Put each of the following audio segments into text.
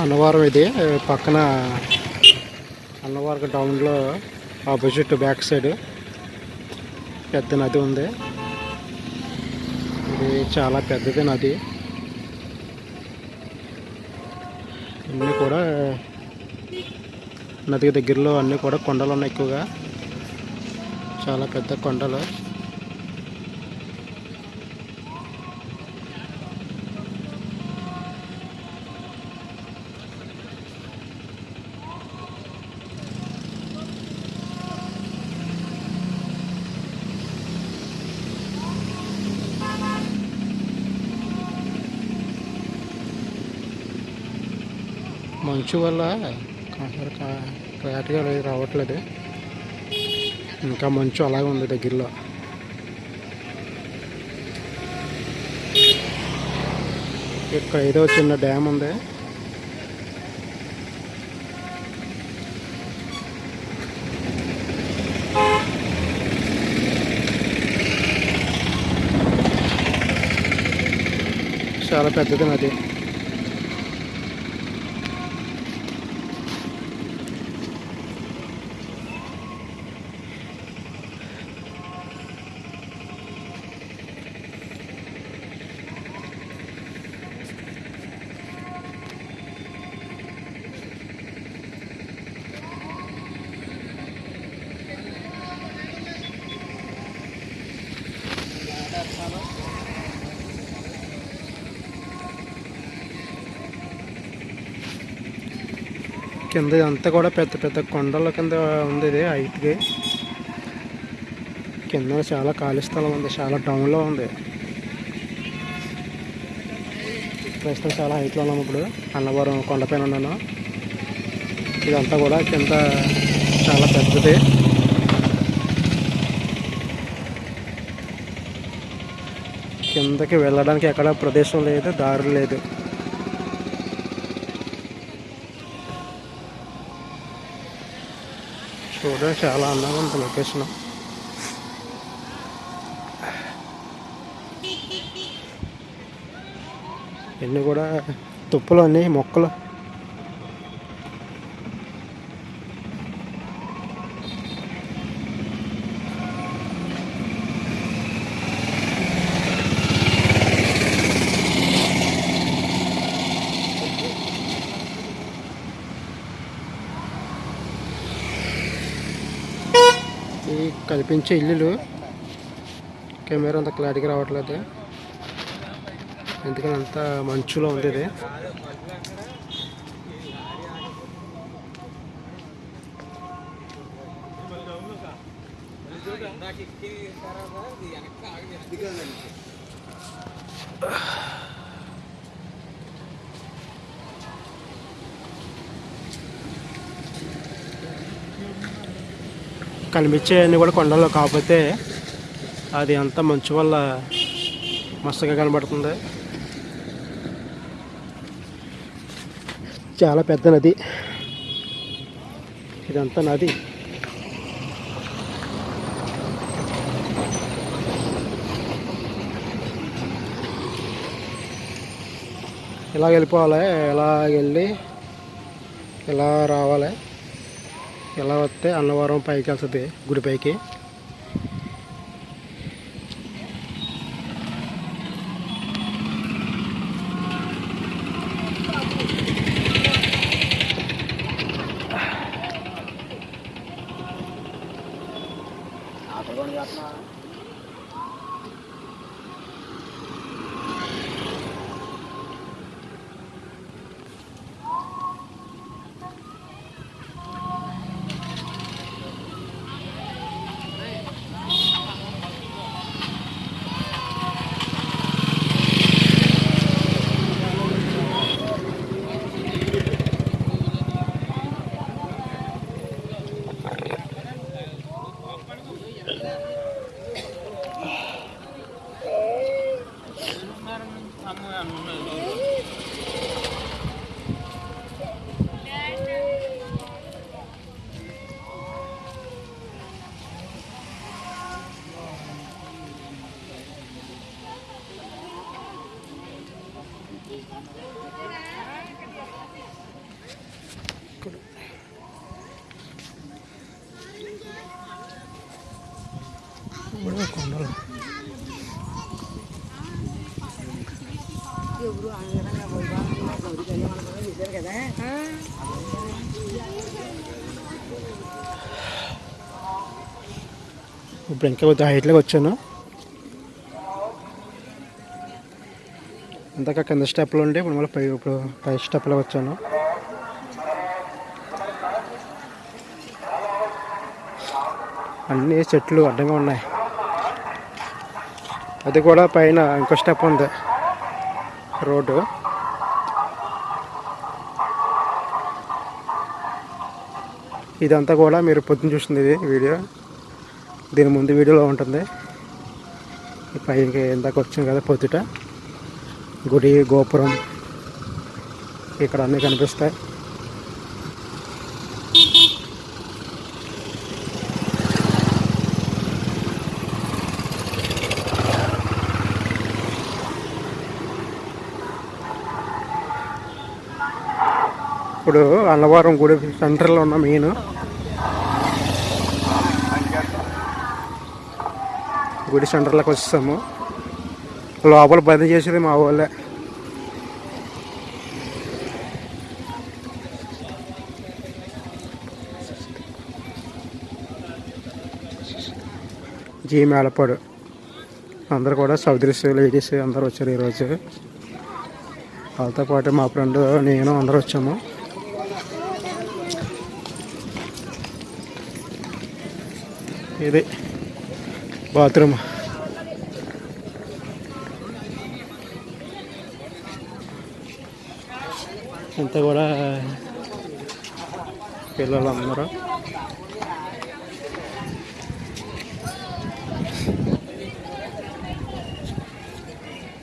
అన్నవరం ఇది పక్కన అన్నవరం టౌన్లో ఆపోజిట్ బ్యాక్ సైడ్ పెద్ద నది ఉంది. ఇది చాలా పెద్దది నది. అన్నీ కూడా నదికి దగ్గరలో అన్నీ కూడా కొండలు ఉన్నాయి ఎక్కువగా. చాలా పెద్ద కొండలు. మంచు వల్ల క్లారిటీగా రావట్లేదు. ఇంకా మంచు అలాగే ఉంది దగ్గరలో. ఇక్కడ ఏదో చిన్న డ్యామ్ ఉంది. చాలా పెద్దది నది కింద అంతా కూడా పెద్ద పెద్ద కొండల కింద ఉంది ఇది హైట్కి కింద చాలా ఖాళీ స్థలం ఉంది చాలా డౌన్లో ఉంది. ప్రస్తుతం చాలా హైట్లో ఉన్నాము ఇప్పుడు. అన్నవరం కొండపైన ఉన్నాను. ఇదంతా కూడా కింద చాలా పెద్దది. కిందకి వెళ్ళడానికి ఎక్కడ ప్రదేశం లేదు దారి లేదు. చూడడానికి చాలా అందంగా ఉంది లొకేషన్ ఇన్ని కూడా తుప్పలు అన్నీ మొక్కలు. ఈ కనిపించే ఇల్లులు. కెమెరా అంత క్లారిటీగా రావట్లేదు. ఎందుకని అంత మంచులో ఉంది ఇది. కనిపించే కనిపించేవన్నీ కూడా కొండల్లో. కాకపోతే అది అంతా మంచు వల్ల మస్తుగా కనబడుతుంది. చాలా పెద్ద నది. ఇదంతా నది. ఇలా వెళ్ళిపోవాలి? ఇలా వెళ్ళి? ఇలా రావాలి? ఇలా వస్తే అన్నవరం పైకి వెళ్తుంది గుడి ఇప్పుడు ఇంకా కొద్దిగా హైట్లోకి వచ్చాను. అంతకా కింద స్టెప్లు ఉండే ఇప్పుడు మళ్ళీ పై ఇప్పుడు పై స్టెప్లో వచ్చాను. అన్ని చెట్లు అడ్డంగా ఉన్నాయి. అది కూడా పైన ఇంకో స్టెప్ ఉంది. రోడ్డు. ఇదంతా కూడా మీరు పొద్దున చూసింది ఇది వీడియో. దీని ముందు వీడియోలో ఉంటుంది. ఈ పైకి ఇందాక వచ్చింది కదా పొద్దుట. గుడి గోపురం ఇక్కడ అన్నీ కనిపిస్తాయి. ఇప్పుడు అన్నవరం గుడి సెంటర్లో ఉన్న మెయిన్ గుడి సెంటర్లోకి వచ్చేసాము లోపల బంద్ చేసేది మా వాళ్ళే. జీ మేళపాడు. అందరు కూడా సౌదరీస్ లేడీస్ అందరు వచ్చారు ఈరోజు. వాళ్ళతో పాటు మా ఫ్రెండ్ నేను అందరూ వచ్చాము. ఇది. బాత్రూమ్ ఇంత కూడా పిల్లలు అందరూ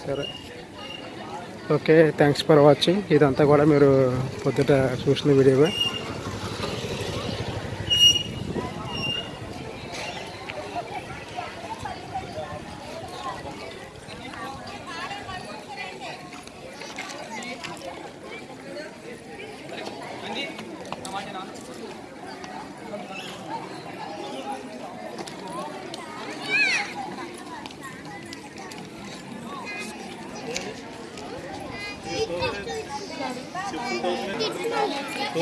సరే ఓకే థ్యాంక్స్ ఫర్ వాచింగ్ ఇదంతా కూడా మీరు పొద్దుట చూసిన వీడియో